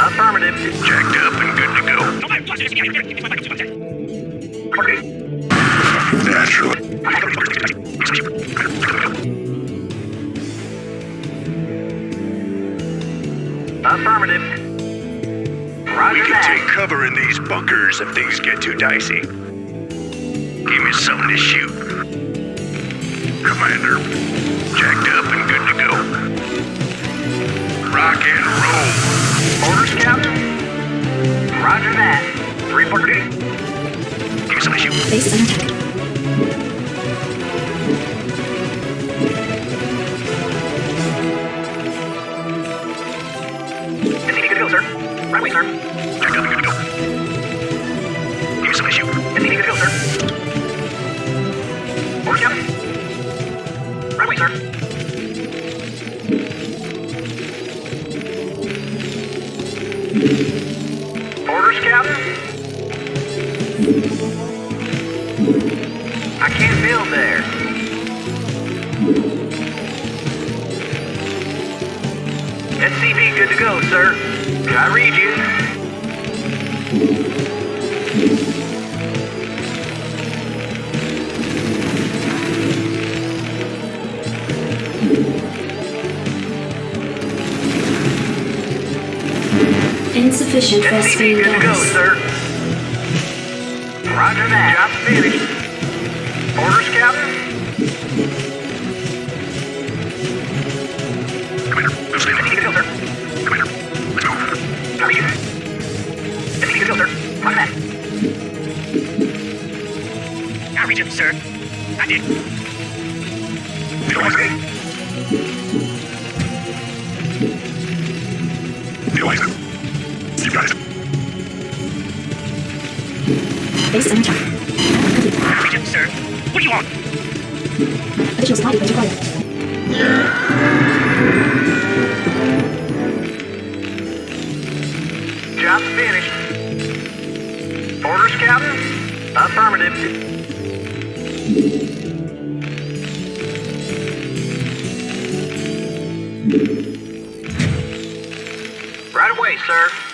Affirmative. Jacked up and good to go. Naturally. Affirmative. Roger We can that. take cover in these bunkers if things get too dicey. Give me something to shoot. Commander, jacked up and good to go. Rock and roll. Captain. Roger that. Report duty. Give me to shoot. Base under attack. Good to go, sir. Right way, sir. SCV good to go, sir. I read you. Insufficient SCV good to go, sir. Roger that. Job finished. I did. The Eliza. The Eliza. You. Base is under attack. Complete. I read him, sir. What do you want? Additional supply depot required. Job finished. Orders, Captain? Affirmative. Away, sir.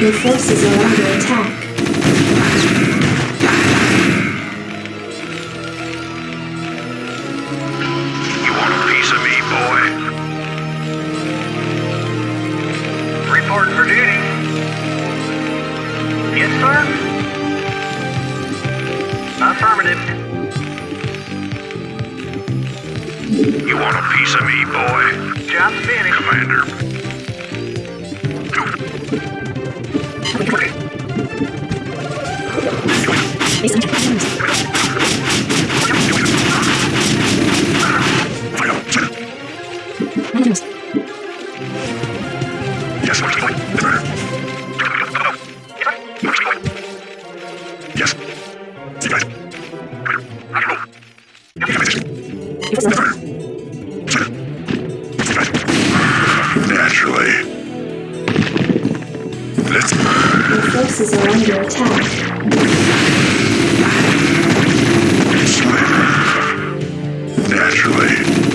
Your forces are under attack. You want a piece of me, boy? Reporting for duty. Yes, sir? Affirmative. You want a piece of me, boy? Job finished. Commander. Base under attack. Managers. Yes, what's going Yes. You guys. Forces are under attack. Naturally.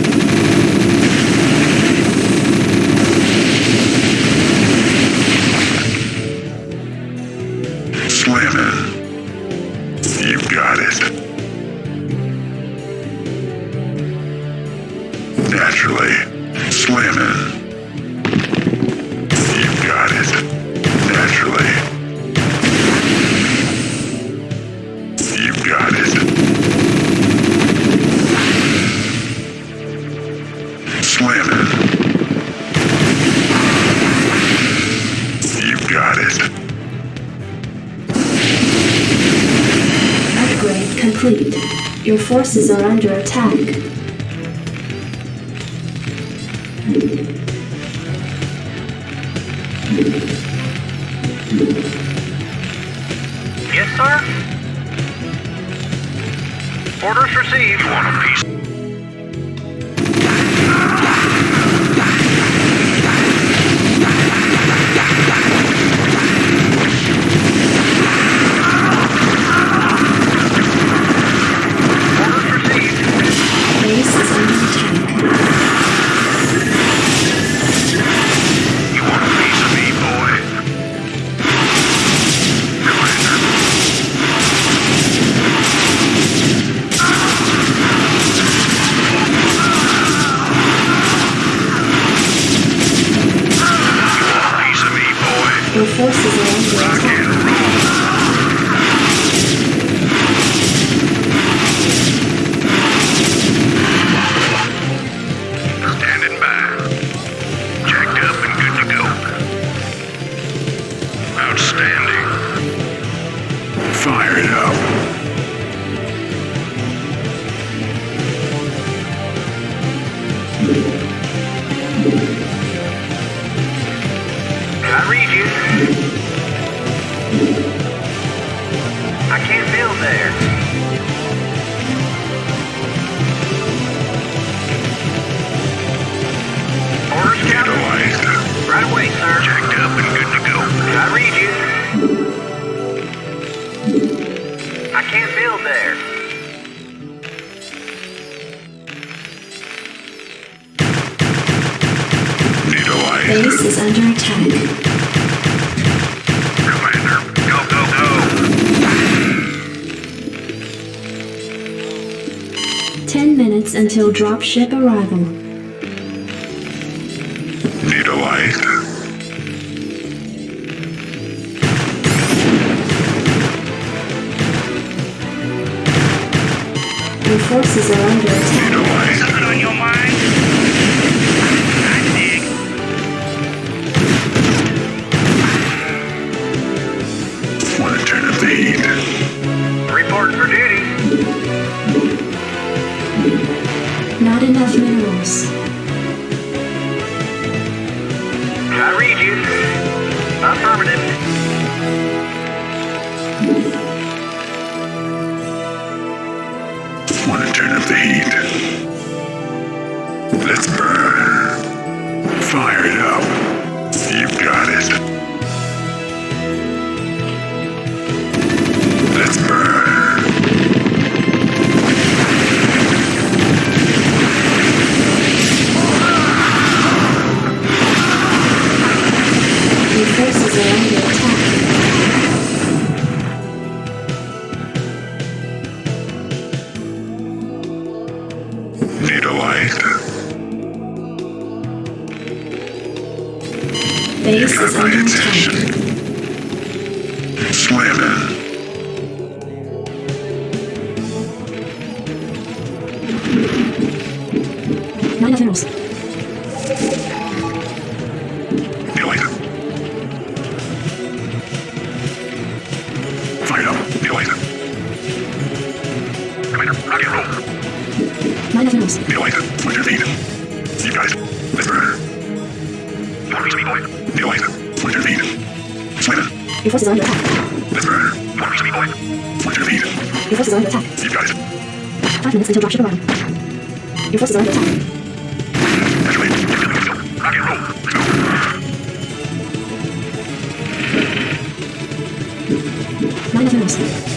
Your forces are under attack. Yes, sir? Orders received. Forces can't build there. Utilized. Base is under attack. Commander. Go, go, go. Ten minutes until dropship arrival. Your forces are under attack. Utilized. Something on your mind? I dig. Want to turn up the heat. Reporting for duty. Not enough minerals. I read you. Affirmative. Turn up the heat. Let's burn. Fire it up. You've got it. Let's burn. Base Got is my attention. attack. Slamming. Not enough minerals. Need a light. Fire it up. Light. Commander, rock and roll. Not enough minerals. Need a light. What's your lead? You guys. Let's burn. Your forces are under attack. Let's your lead? Your forces are under attack. You guys. Five minutes until dropship arrival. Your forces are under attack. You're feeling it. Go. Not enough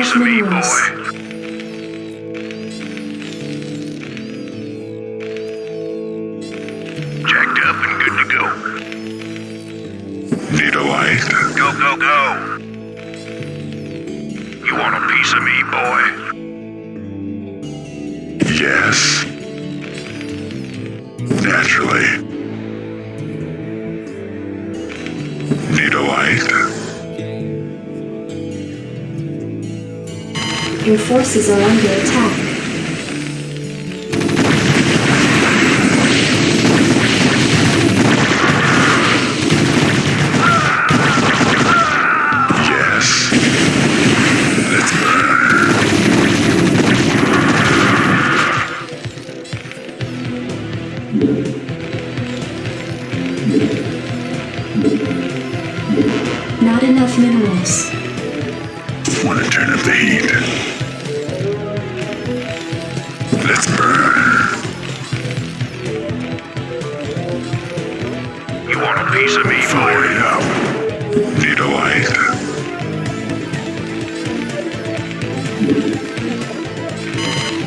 piece of me, boy? Jacked up and good to go. Need a light? Go, go, go. You want a piece of me, boy? Yes. Naturally. Need a light? Your forces are under attack.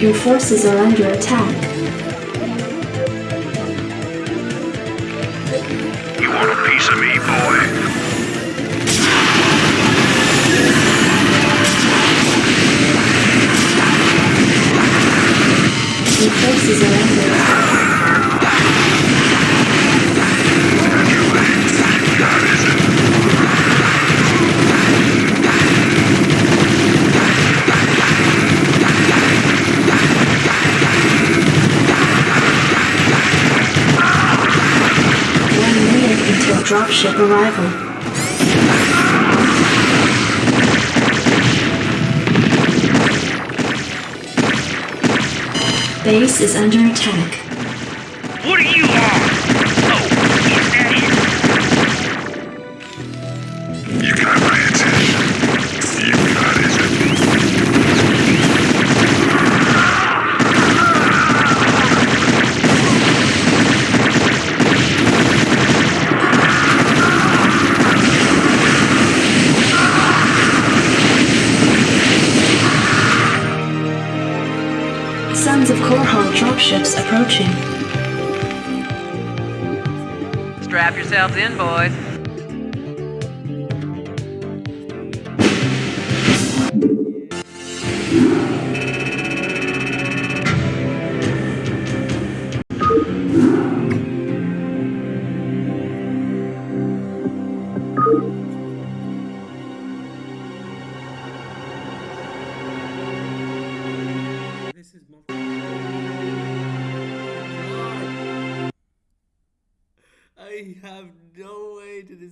Your forces are under attack. You want a piece of me, boy? Your forces are under attack. Dropship arrival. Base is under attack. Approaching. Strap yourselves in, boys.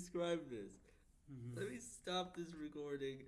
Describe this. Mm-hmm. Let me stop this recording